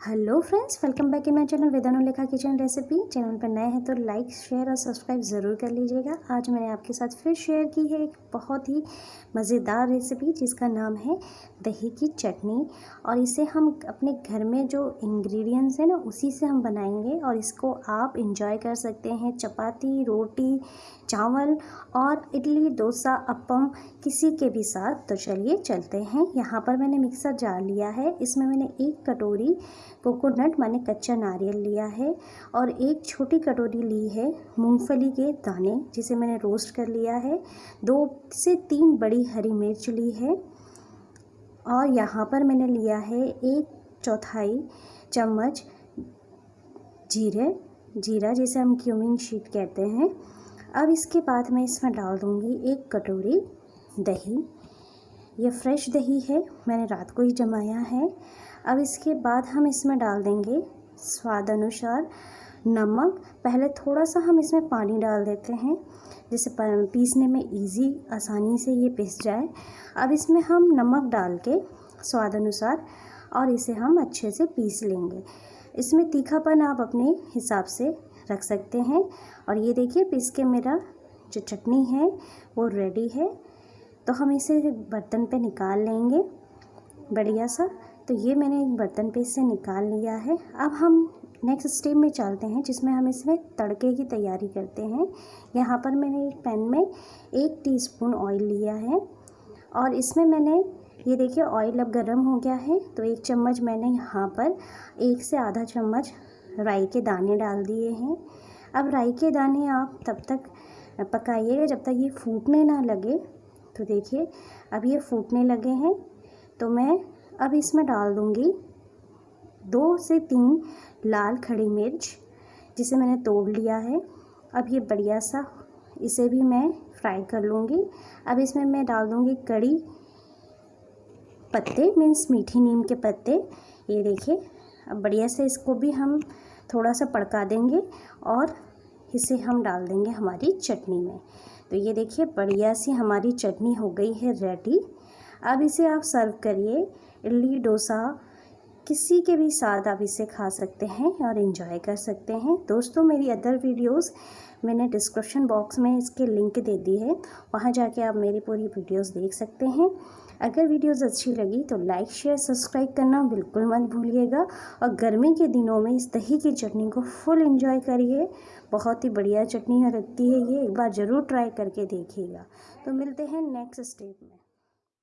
Hello friends, welcome back in my channel Vedanu Lekha kitchen recipe. Channel पर नए हैं तो लाइक, शेयर और सब्सक्राइब ज़रूर कर लीजिएगा। आज मैंने आपके साथ फिर शेयर की है एक बहुत ही मज़ेदार रेसिपी, जिसका नाम है दही की चटनी। और इसे हम अपने घर में जो इंग्रेडिएंट्स हैं ना, उसी से हम बनाएँगे और इसको आप इंजॉय कर सकते हैं। चपाती, रोटी, चावल और इडली, डोसा अपम किसी के भी साथ। तो चलिए चलते हैं। यहाँ पर मैंने मिक्सर जार लिया है। इसमें मैंने एक कटोरी कोकोनट माने कच्चा नारियल लिया है और एक छोटी कटोरी ली है मूंगफली के दाने, जिसे मैंने रोस्ट कर लिया है। दो से तीन बड़ी हरी मिर्च ली है और यहाँ पर मैंने लिया है एक चौथाई चम्मच जीरे, जीरा जिसे हम क्यूमिंग शीट कहते हैं। अब इसके बाद मैं इसमें डाल दूँगी एक कटोरी दही। ये फ्रेश दही है, मैंने रात को ही जमाया है। अब इसके बाद हम इसमें डाल देंगे स्वाद अनुसार नमक। पहले थोड़ा सा हम इसमें पानी डाल देते हैं, जिससे पीसने में इजी आसानी से ये पिस जाए। अब इसमें हम नमक डाल के स्वाद अनुसार और इसे हम अच्छे से पीस लेंगे। इसमें तीखापन आप अपने हिसाब से रख सकते हैं। और ये देखिए, पीस के मेरा जो चटनी है, वो रेडी है। तो हम इसे बर्तन पे निकाल लेंगे, बढ़िया सा। तो ये मैंने एक बर्तन पे इसे निकाल लिया है। अब हम नेक्स्ट स्टेप में चलते हैं, जिसमें हम इसमें तड़के की तैयारी करते हैं। यहाँ पर मैंने एक पैन में एक टीस्पून ऑयल लिया है। और इसमें मैंने, ये देखिए ऑयल अब गर्म हो गया है। तो एक चम्मच मैंने यहाँ पर एक से आधा चम्मच राई के दाने डाल दिए हैं। अब राई के दाने आप तब तक पकाइएगा जब तक ये फूटने ना लगे। तो देखिए, अब ये फूटने लगे हैं तो मैं अब इसमें डाल दूँगी दो से तीन लाल खड़ी मिर्च, जिसे मैंने तोड़ लिया है। अब ये बढ़िया सा, इसे भी मैं फ्राई कर लूँगी। अब इसमें मैं डाल दूँगी कड़ी पत्ते, मीन्स मीठी नीम के पत्ते। ये देखिए, अब बढ़िया से इसको भी हम थोड़ा सा पड़का देंगे और इसे हम डाल देंगे हमारी चटनी में। तो ये देखिए, बढ़िया सी हमारी चटनी हो गई है रेडी अब इसे आप सर्व करिए इडली, डोसा किसी के भी साथ आप इसे खा सकते हैं और इन्जॉय कर सकते हैं। दोस्तों, मेरी अदर वीडियोस मैंने डिस्क्रिप्शन बॉक्स में इसके लिंक दे दी है। वहाँ जाके आप मेरी पूरी वीडियोस देख सकते हैं। अगर वीडियोस अच्छी लगी तो लाइक शेयर सब्सक्राइब करना बिल्कुल मत भूलिएगा और गर्मी के दिनों में इस दही की चटनी को फुल इन्जॉय करिए। बहुत ही बढ़िया चटनी लगती है ये। एक बार ज़रूर ट्राई करके देखिएगा। तो मिलते हैं नेक्स्ट स्टेप में।